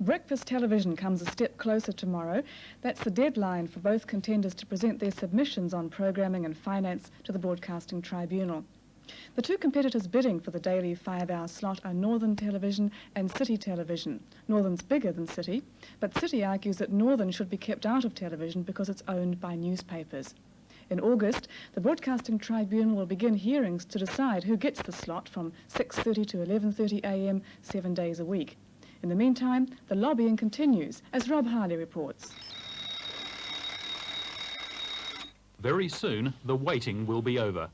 Breakfast television comes a step closer tomorrow. That's the deadline for both contenders to present their submissions on programming and finance to the Broadcasting Tribunal. The two competitors bidding for the daily five-hour slot are Northern Television and City Television. Northern's bigger than City, but City argues that Northern should be kept out of television because it's owned by newspapers. In August, the Broadcasting Tribunal will begin hearings to decide who gets the slot from 6.30 to 11.30am, seven days a week. In the meantime, the lobbying continues, as Rob Harley reports. Very soon, the waiting will be over.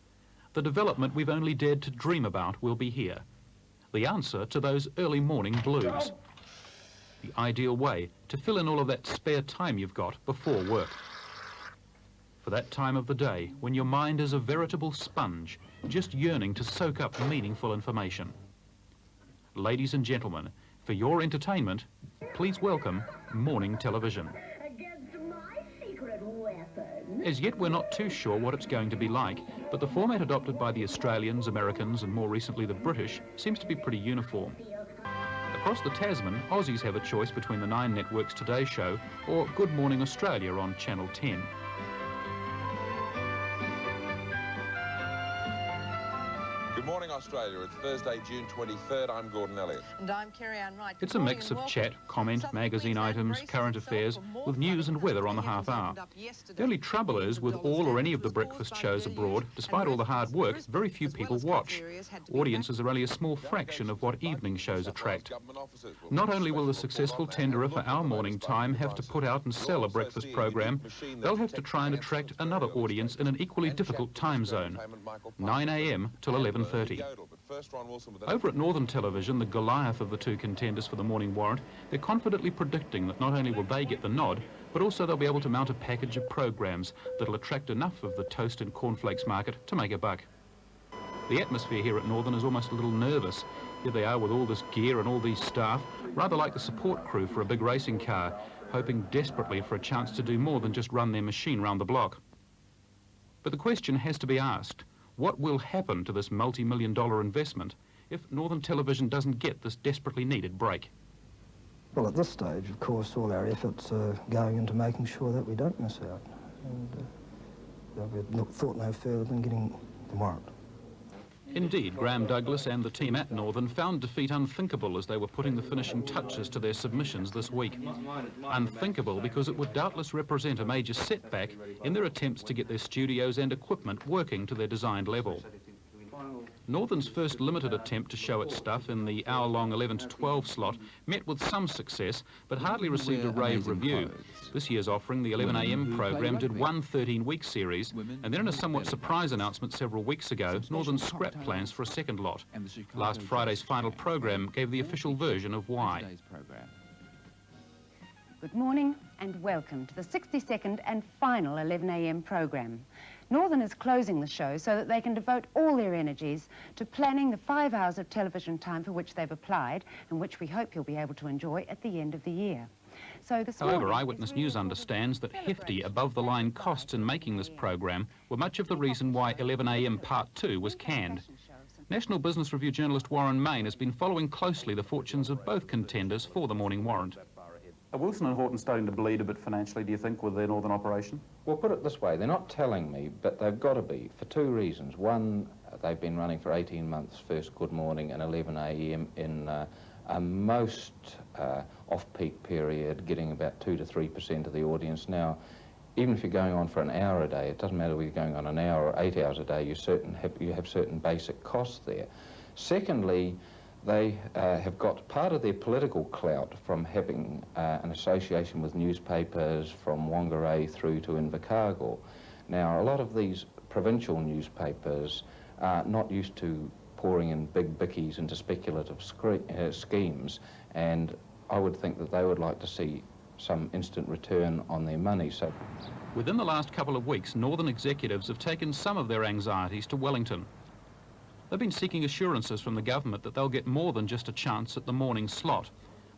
The development we've only dared to dream about will be here. The answer to those early morning blues. The ideal way to fill in all of that spare time you've got before work. For that time of the day when your mind is a veritable sponge, just yearning to soak up meaningful information. Ladies and gentlemen, for your entertainment, please welcome morning television. As yet, we're not too sure what it's going to be like, but the format adopted by the Australians, Americans, and more recently the British seems to be pretty uniform. Across the Tasman, Aussies have a choice between the Nine Network's Today Show or Good Morning Australia on Channel 10. Australia. It's Thursday, June 23rd. I'm Gordon Elliott. And I'm Kerri-Anne Wright. It's a mix of chat, comment, magazine items, current affairs, with news and weather on the half hour. The only trouble is, with all or any of the breakfast shows abroad, despite all the hard work, very few people watch. Audiences are only a small fraction of what evening shows attract. Not only will the successful tenderer for our morning time have to put out and sell a breakfast program, they'll have to try and attract another audience in an equally difficult time zone, 9am till 11.30. Over at Northern Television, the Goliath of the two contenders for the morning warrant, they're confidently predicting that not only will they get the nod, but also they'll be able to mount a package of programs that'll attract enough of the toast and cornflakes market to make a buck. The atmosphere here at Northern is almost a little nervous. Here they are with all this gear and all these staff, rather like the support crew for a big racing car, hoping desperately for a chance to do more than just run their machine round the block. But the question has to be asked, what will happen to this multi-million dollar investment if Northern Television doesn't get this desperately needed break? Well, at this stage, of course, all our efforts are going into making sure that we don't miss out. And uh, we've thought no further than getting the warrant. Indeed, Graham Douglas and the team at Northern found defeat unthinkable as they were putting the finishing touches to their submissions this week. Unthinkable because it would doubtless represent a major setback in their attempts to get their studios and equipment working to their designed level. Northern's first limited attempt to show its stuff in the hour-long 11 to 12 slot met with some success, but hardly received a rave review. This year's offering, the 11am program, did one 13-week series, and then in a somewhat surprise announcement several weeks ago, Northern scrapped plans for a second lot. Last Friday's final program gave the official version of why. Good morning and welcome to the 62nd and final 11am program. Northern is closing the show so that they can devote all their energies to planning the five hours of television time for which they've applied and which we hope you'll be able to enjoy at the end of the year. So However, Eyewitness really News understands that hefty above-the-line costs in making this program were much of the reason why 11am Part 2 was canned. National Business Review journalist Warren Main has been following closely the fortunes of both contenders for the Morning Warrant. Are Wilson and Horton starting to bleed a bit financially, do you think, with their northern operation? Well, put it this way, they're not telling me, but they've got to be, for two reasons. One, they've been running for 18 months, first Good Morning and 11 a.m. in uh, a most uh, off-peak period, getting about 2 to 3% of the audience. Now, even if you're going on for an hour a day, it doesn't matter whether you're going on an hour or eight hours a day, you, certain have, you have certain basic costs there. Secondly, they uh, have got part of their political clout from having uh, an association with newspapers from Whangarei through to Invercargill. Now, a lot of these provincial newspapers are not used to pouring in big bickies into speculative uh, schemes, and I would think that they would like to see some instant return on their money. So, Within the last couple of weeks, Northern executives have taken some of their anxieties to Wellington. They've been seeking assurances from the government that they'll get more than just a chance at the morning slot.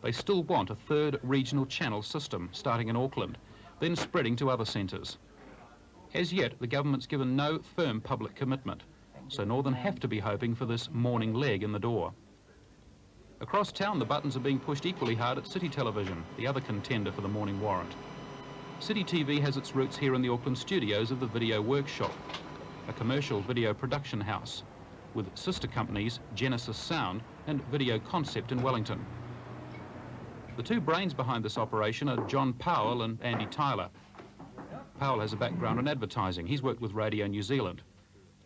They still want a third regional channel system, starting in Auckland, then spreading to other centres. As yet, the government's given no firm public commitment, so Northern have to be hoping for this morning leg in the door. Across town, the buttons are being pushed equally hard at City Television, the other contender for the morning warrant. City TV has its roots here in the Auckland studios of the Video Workshop, a commercial video production house, with sister companies Genesis Sound and Video Concept in Wellington. The two brains behind this operation are John Powell and Andy Tyler. Powell has a background in advertising. He's worked with Radio New Zealand.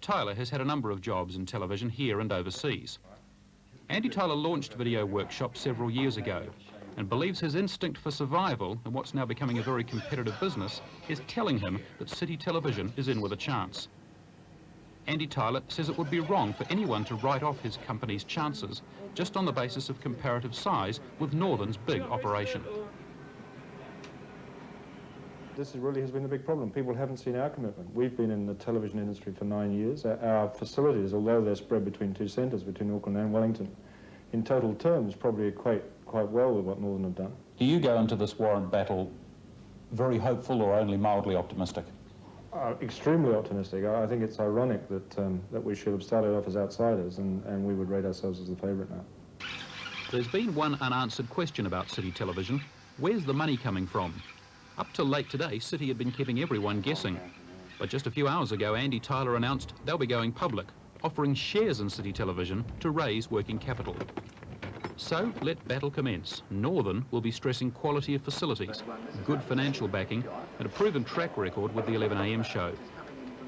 Tyler has had a number of jobs in television here and overseas. Andy Tyler launched Video Workshop several years ago and believes his instinct for survival in what's now becoming a very competitive business is telling him that City Television is in with a chance. Andy Tyler says it would be wrong for anyone to write off his company's chances just on the basis of comparative size with Northern's big operation. This really has been the big problem. People haven't seen our commitment. We've been in the television industry for nine years. Our facilities, although they're spread between two centres, between Auckland and Wellington, in total terms probably equate quite well with what Northern have done. Do you go into this warrant battle very hopeful or only mildly optimistic? Uh, extremely optimistic. I, I, think it's ironic that um, that we should have started off as outsiders and, and we would rate ourselves as the favourite now. There's been one unanswered question about City Television. Where's the money coming from? Up till late today, City had been keeping everyone guessing. But just a few hours ago, Andy Tyler announced they'll be going public, offering shares in City Television to raise working capital. So let battle commence. Northern will be stressing quality of facilities, good financial backing and a proven track record with the 11am show.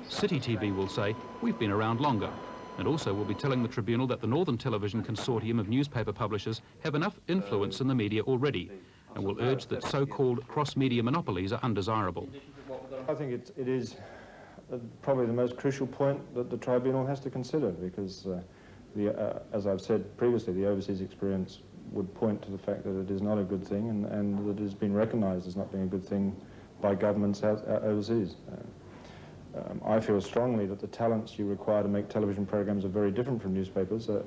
City TV will say, we've been around longer, and also will be telling the Tribunal that the Northern Television Consortium of newspaper publishers have enough influence in the media already, and will urge that so-called cross-media monopolies are undesirable. I think it, it is uh, probably the most crucial point that the Tribunal has to consider, because uh, the, uh, as I've said previously, the overseas experience would point to the fact that it is not a good thing and, and that it has been recognised as not being a good thing by governments out overseas. Uh, um, I feel strongly that the talents you require to make television programs are very different from newspapers. Uh,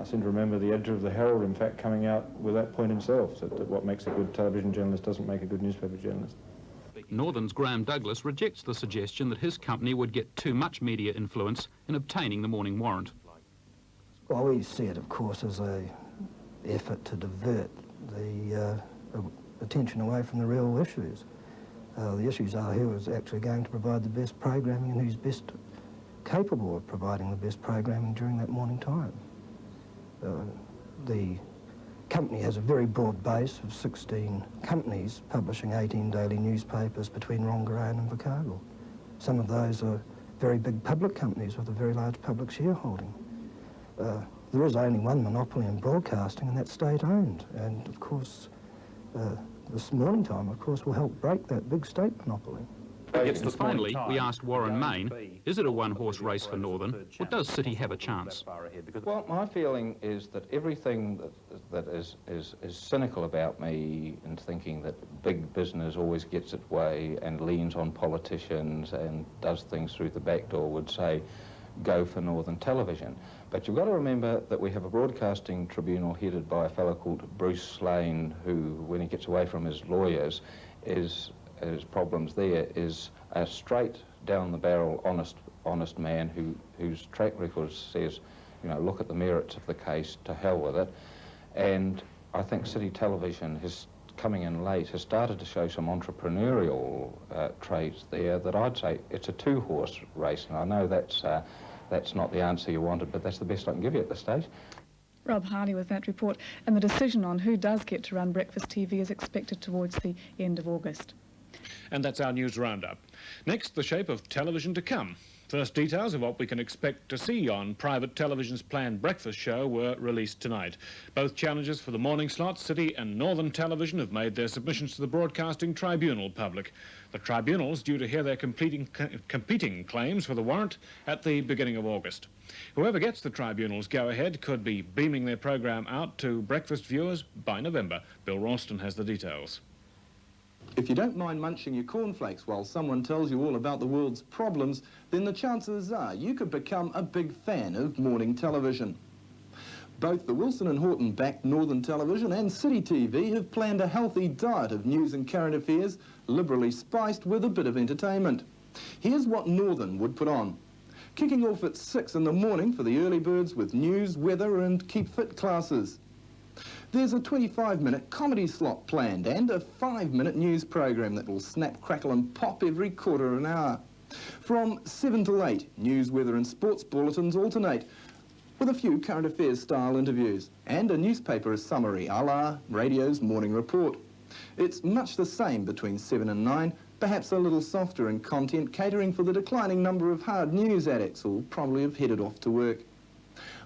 I seem to remember the editor of the Herald, in fact, coming out with that point himself, that, that what makes a good television journalist doesn't make a good newspaper journalist. Northern's Graham Douglas rejects the suggestion that his company would get too much media influence in obtaining the morning warrant. We see it, of course, as a effort to divert the uh, attention away from the real issues. Uh, the issues are who is actually going to provide the best programming and who's best capable of providing the best programming during that morning time. Uh, the company has a very broad base of 16 companies publishing 18 daily newspapers between Rongorayan and Invercargill. Some of those are very big public companies with a very large public shareholding uh, there is only one monopoly in broadcasting, and that's state-owned. And, of course, uh, this morning time, of course, will help break that big state monopoly. And finally, we asked Warren Main, is it a one-horse race for Northern, or does City have a chance? Well, my feeling is that everything that, that is, is, is cynical about me in thinking that big business always gets its way and leans on politicians and does things through the back door would say, go for Northern Television. But you've got to remember that we have a broadcasting tribunal headed by a fellow called Bruce Slane, who, when he gets away from his lawyers, is his problems there is a straight down the barrel, honest, honest man who whose track record says, you know, look at the merits of the case, to hell with it. And I think City Television has coming in late has started to show some entrepreneurial uh, traits there that I'd say it's a two-horse race, and I know that's uh, that's not the answer you wanted, but that's the best I can give you at this stage. Rob Harley with that report, and the decision on who does get to run Breakfast TV is expected towards the end of August. And that's our news roundup. Next, the shape of television to come. First details of what we can expect to see on private television's planned breakfast show were released tonight. Both challenges for the morning slot, City and Northern Television, have made their submissions to the Broadcasting Tribunal public. The tribunal's due to hear their competing, claims for the warrant at the beginning of August. Whoever gets the tribunal's go-ahead could be beaming their programme out to breakfast viewers by November. Bill Ralston has the details. If you don't mind munching your cornflakes while someone tells you all about the world's problems, then the chances are you could become a big fan of morning television. Both the Wilson and Horton backed Northern Television and City TV have planned a healthy diet of news and current affairs, liberally spiced with a bit of entertainment. Here's what Northern would put on. Kicking off at 6 in the morning for the early birds with news, weather and keep fit classes. There's a 25-minute comedy slot planned and a five-minute news program that will snap, crackle and pop every quarter of an hour. From 7 till 8, news, weather and sports bulletins alternate with a few current affairs style interviews and a newspaper summary a la radio's morning report. It's much the same between 7 and 9, perhaps a little softer in content, catering for the declining number of hard news addicts who'll probably have headed off to work.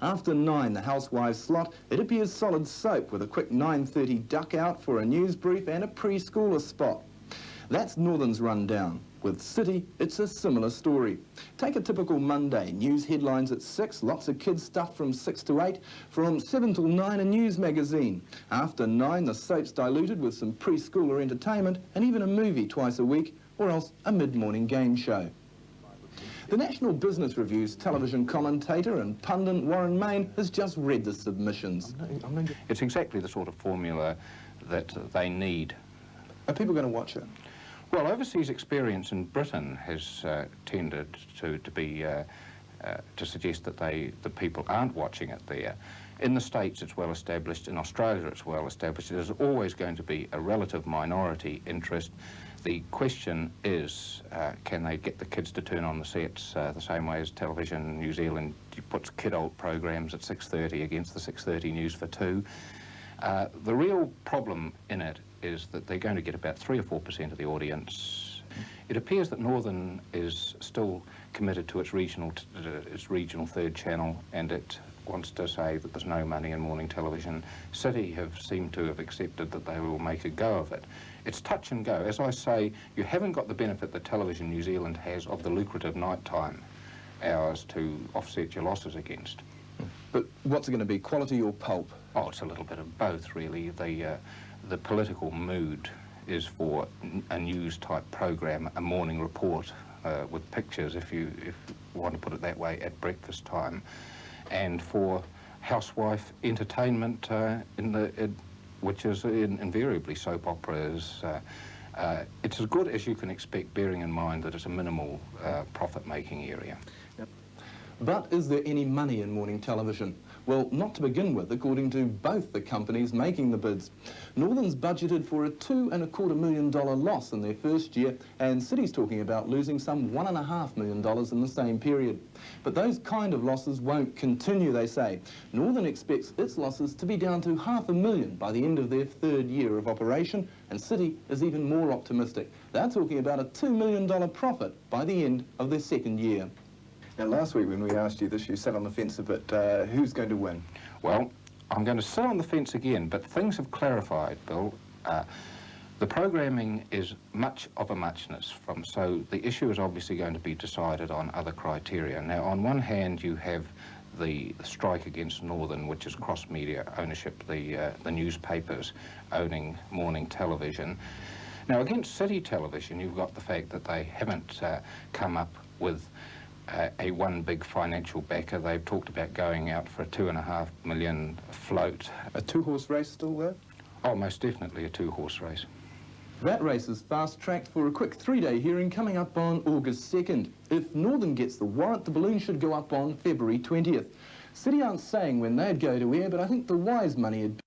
After 9, the housewives slot, it appears solid soap with a quick 9.30 duck out for a news brief and a preschooler spot. That's Northern's rundown. With City, it's a similar story. Take a typical Monday, news headlines at 6, lots of kids stuff from 6 to 8, from 7 till 9 a news magazine. After 9, the soap's diluted with some preschooler entertainment and even a movie twice a week, or else a mid-morning game show. The National Business Review's television commentator and pundit Warren Main has just read the submissions. It's exactly the sort of formula that they need. Are people going to watch it? Well, overseas experience in Britain has uh, tended to, to be uh, uh, to suggest that they the people aren't watching it there. In the States, it's well established. In Australia, it's well established. There's always going to be a relative minority interest. The question is, uh, can they get the kids to turn on the sets uh, the same way as television New Zealand puts kid-old programs at 6.30 against the 6.30 news for two. Uh, the real problem in it is that they're going to get about 3 or 4% of the audience. It appears that Northern is still committed to its regional, uh, its regional third channel and it wants to say that there's no money in morning television. City have seemed to have accepted that they will make a go of it. It's touch and go. As I say, you haven't got the benefit that Television New Zealand has of the lucrative nighttime hours to offset your losses against. But what's it going to be, quality or pulp? Oh, it's a little bit of both, really. The, uh, the political mood is for a news-type program, a morning report uh, with pictures, if you, if you want to put it that way, at breakfast time, and for housewife entertainment uh, in the, which is in, invariably soap operas. Uh, uh, it's as good as you can expect, bearing in mind that it's a minimal uh, profit-making area. Yep. But is there any money in morning television? Well, not to begin with, according to both the companies making the bids. Northern's budgeted for a two and a quarter million dollar loss in their first year, and City's talking about losing some one and a half million dollars in the same period. But those kind of losses won't continue, they say. Northern expects its losses to be down to half a million by the end of their third year of operation, and City is even more optimistic. They're talking about a $2 million profit by the end of their second year. Now, last week when we asked you this, you sat on the fence a bit. Uh, who's going to win? Well, I'm going to sit on the fence again, but things have clarified, Bill. Uh, the programming is much of a muchness from, so the issue is obviously going to be decided on other criteria. Now, on one hand, you have the strike against Northern, which is cross-media ownership, the, uh, the newspapers owning morning television. Now, against City Television, you've got the fact that they haven't uh, come up with a one big financial backer. They've talked about going out for a two and a half million float. A two-horse race still there? Oh, most definitely a two-horse race. That race is fast-tracked for a quick three-day hearing coming up on August 2nd. If Northern gets the warrant, the balloon should go up on February 20th. City aren't saying when they'd go to air, but I think the wise money would